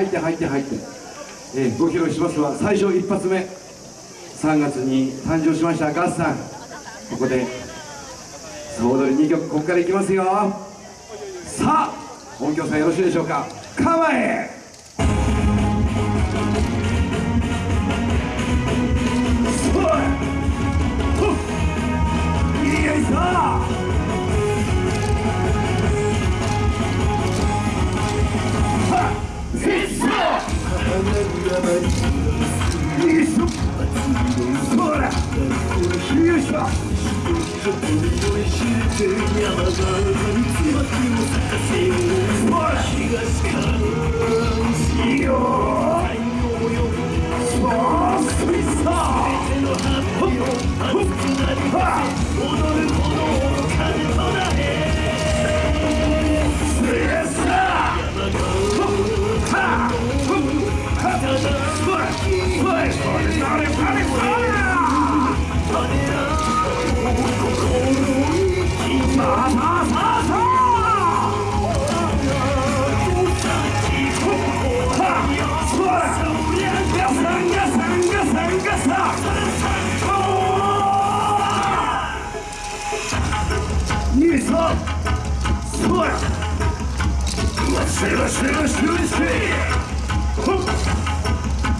入って入って入って、えー、ご披露しますは最初一発目。3月に誕生しましたガスさん。ここで総踊り2曲ここからいきますよ。さあ音響さんよろしいでしょうか。構えせ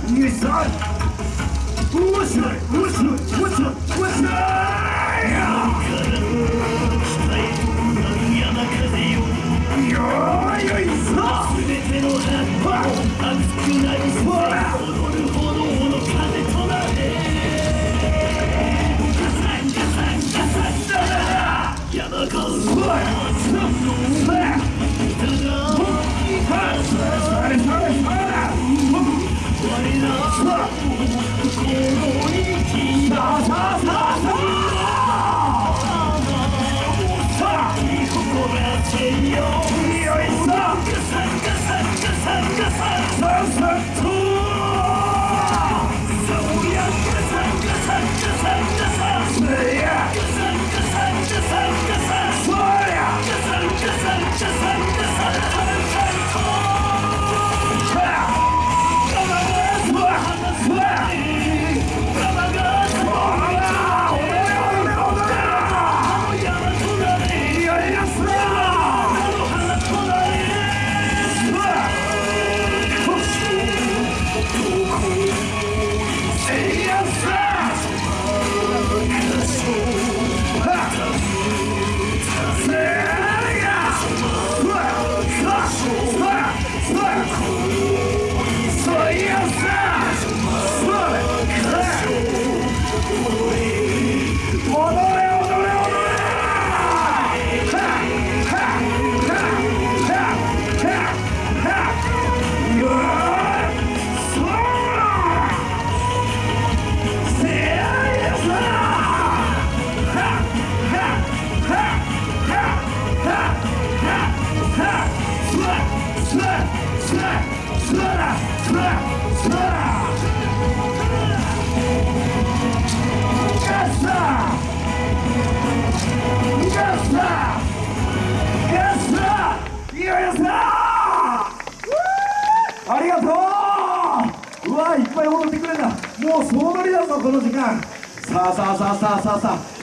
面白い。面白い面白い面白い面白い。天有二五六三个三个三个三个三 you. ありがとう。うわいっぱい踊ってくれんだもう総取りだぞこの時間。さあさあさあさあさあさあ。